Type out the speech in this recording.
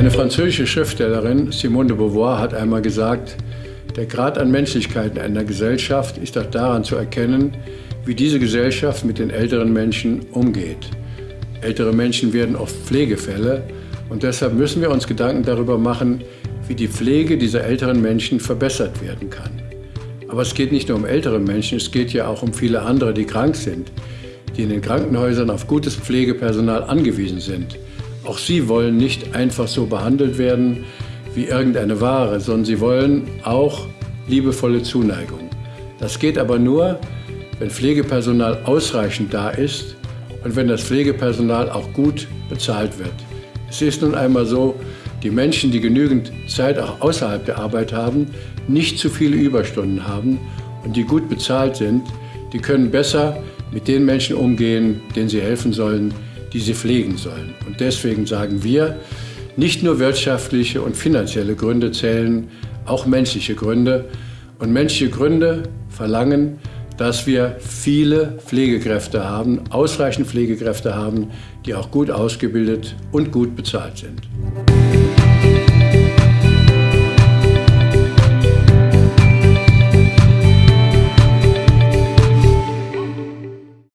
Eine französische Schriftstellerin, Simone de Beauvoir, hat einmal gesagt, der Grad an Menschlichkeit in einer Gesellschaft ist auch daran zu erkennen, wie diese Gesellschaft mit den älteren Menschen umgeht. Ältere Menschen werden oft Pflegefälle und deshalb müssen wir uns Gedanken darüber machen, wie die Pflege dieser älteren Menschen verbessert werden kann. Aber es geht nicht nur um ältere Menschen, es geht ja auch um viele andere, die krank sind, die in den Krankenhäusern auf gutes Pflegepersonal angewiesen sind. Auch sie wollen nicht einfach so behandelt werden wie irgendeine Ware, sondern sie wollen auch liebevolle Zuneigung. Das geht aber nur, wenn Pflegepersonal ausreichend da ist und wenn das Pflegepersonal auch gut bezahlt wird. Es ist nun einmal so, die Menschen, die genügend Zeit auch außerhalb der Arbeit haben, nicht zu viele Überstunden haben und die gut bezahlt sind, die können besser mit den Menschen umgehen, denen sie helfen sollen, die sie pflegen sollen. Und deswegen sagen wir, nicht nur wirtschaftliche und finanzielle Gründe zählen, auch menschliche Gründe. Und menschliche Gründe verlangen, dass wir viele Pflegekräfte haben, ausreichend Pflegekräfte haben, die auch gut ausgebildet und gut bezahlt sind.